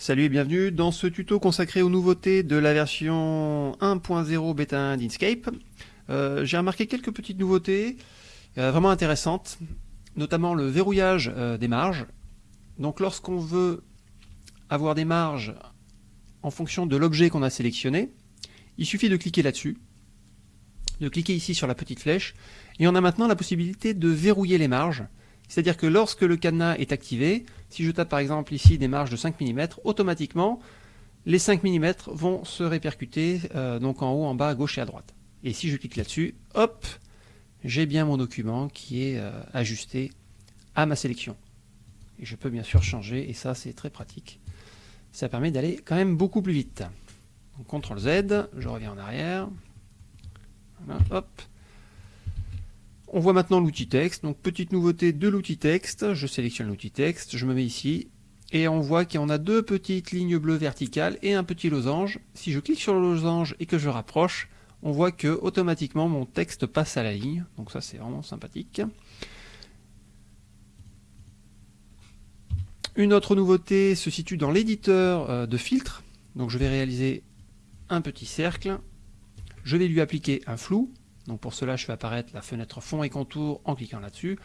Salut et bienvenue dans ce tuto consacré aux nouveautés de la version 1.0 bêta 1 d'Inkscape. Euh, J'ai remarqué quelques petites nouveautés euh, vraiment intéressantes, notamment le verrouillage euh, des marges. Donc lorsqu'on veut avoir des marges en fonction de l'objet qu'on a sélectionné, il suffit de cliquer là-dessus, de cliquer ici sur la petite flèche, et on a maintenant la possibilité de verrouiller les marges c'est-à-dire que lorsque le cadenas est activé, si je tape par exemple ici des marges de 5 mm, automatiquement, les 5 mm vont se répercuter euh, donc en haut, en bas, à gauche et à droite. Et si je clique là-dessus, hop, j'ai bien mon document qui est euh, ajusté à ma sélection. Et je peux bien sûr changer, et ça c'est très pratique. Ça permet d'aller quand même beaucoup plus vite. Donc CTRL Z, je reviens en arrière. Voilà, hop, on voit maintenant l'outil texte, donc petite nouveauté de l'outil texte, je sélectionne l'outil texte, je me mets ici, et on voit qu'on a deux petites lignes bleues verticales et un petit losange. Si je clique sur le losange et que je rapproche, on voit que automatiquement mon texte passe à la ligne, donc ça c'est vraiment sympathique. Une autre nouveauté se situe dans l'éditeur euh, de filtre, donc je vais réaliser un petit cercle, je vais lui appliquer un flou, donc pour cela, je fais apparaître la fenêtre fond et contour en cliquant là-dessus.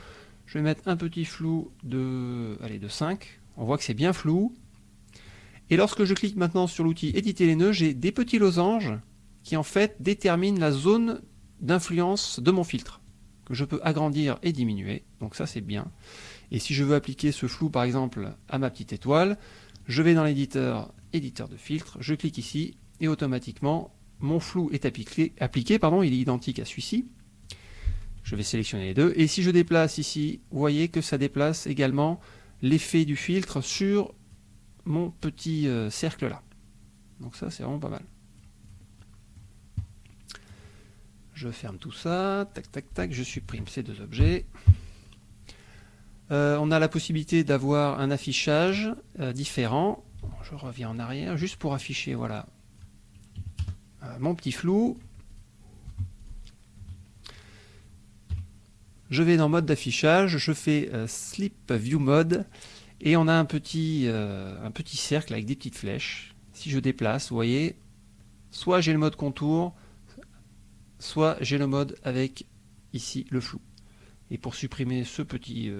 Je vais mettre un petit flou de, allez, de 5. On voit que c'est bien flou. Et lorsque je clique maintenant sur l'outil éditer les nœuds, j'ai des petits losanges qui en fait déterminent la zone d'influence de mon filtre que je peux agrandir et diminuer. Donc ça c'est bien. Et si je veux appliquer ce flou par exemple à ma petite étoile, je vais dans l'éditeur éditeur de filtre, je clique ici et automatiquement mon flou est appliqué, pardon, il est identique à celui-ci. Je vais sélectionner les deux. Et si je déplace ici, vous voyez que ça déplace également l'effet du filtre sur mon petit euh, cercle là. Donc ça, c'est vraiment pas mal. Je ferme tout ça, tac tac tac, je supprime ces deux objets. Euh, on a la possibilité d'avoir un affichage euh, différent. Je reviens en arrière, juste pour afficher voilà, mon petit flou. Je vais dans mode d'affichage, je fais euh, Slip View Mode et on a un petit, euh, un petit cercle avec des petites flèches. Si je déplace, vous voyez, soit j'ai le mode contour, soit j'ai le mode avec ici le flou. Et pour supprimer ce petit,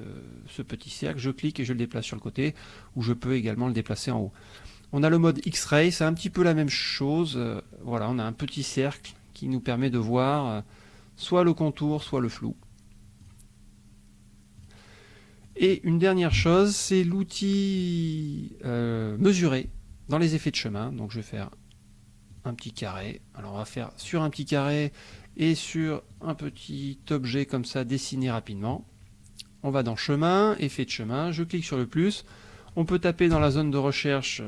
ce petit cercle, je clique et je le déplace sur le côté, ou je peux également le déplacer en haut. On a le mode X-Ray, c'est un petit peu la même chose. Euh, voilà, on a un petit cercle qui nous permet de voir euh, soit le contour, soit le flou. Et une dernière chose, c'est l'outil euh, mesuré dans les effets de chemin. Donc je vais faire un petit carré. Alors on va faire sur un petit carré et sur un petit objet comme ça dessiné rapidement. On va dans chemin, effet de chemin, je clique sur le plus. On peut taper dans la zone de recherche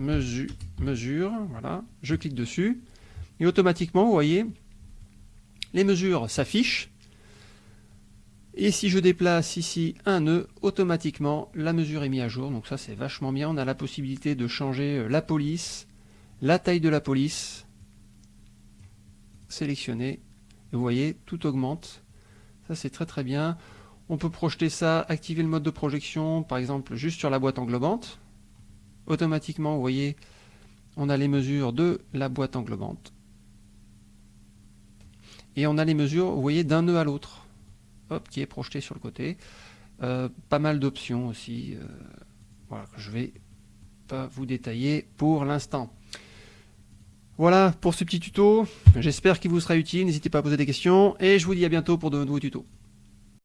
mesure, voilà, je clique dessus, et automatiquement, vous voyez, les mesures s'affichent, et si je déplace ici un nœud, automatiquement, la mesure est mise à jour, donc ça c'est vachement bien, on a la possibilité de changer euh, la police, la taille de la police, sélectionner, et vous voyez, tout augmente, ça c'est très très bien, on peut projeter ça, activer le mode de projection, par exemple juste sur la boîte englobante, automatiquement, vous voyez, on a les mesures de la boîte englobante. Et on a les mesures, vous voyez, d'un nœud à l'autre, hop, qui est projeté sur le côté. Euh, pas mal d'options aussi, euh, voilà, que je vais pas vous détailler pour l'instant. Voilà pour ce petit tuto, j'espère qu'il vous sera utile, n'hésitez pas à poser des questions, et je vous dis à bientôt pour de nouveaux tutos.